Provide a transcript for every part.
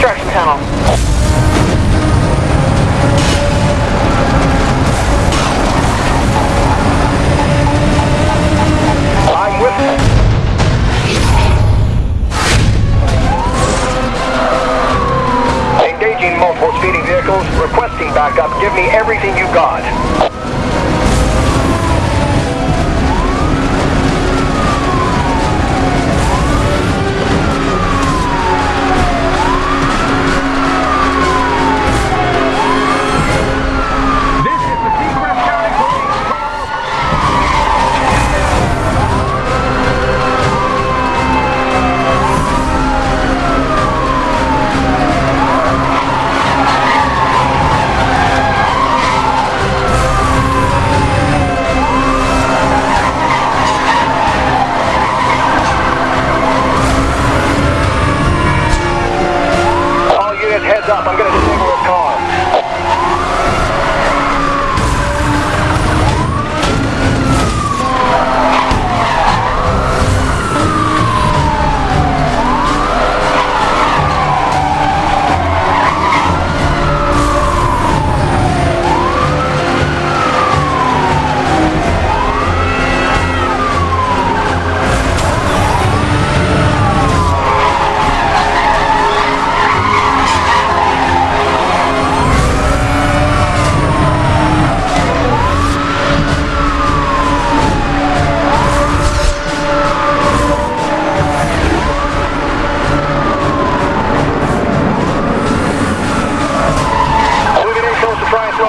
construction tunnel. Line with Engaging multiple speeding vehicles, requesting backup, give me everything you got.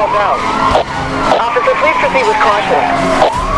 out. Officer, please proceed with caution.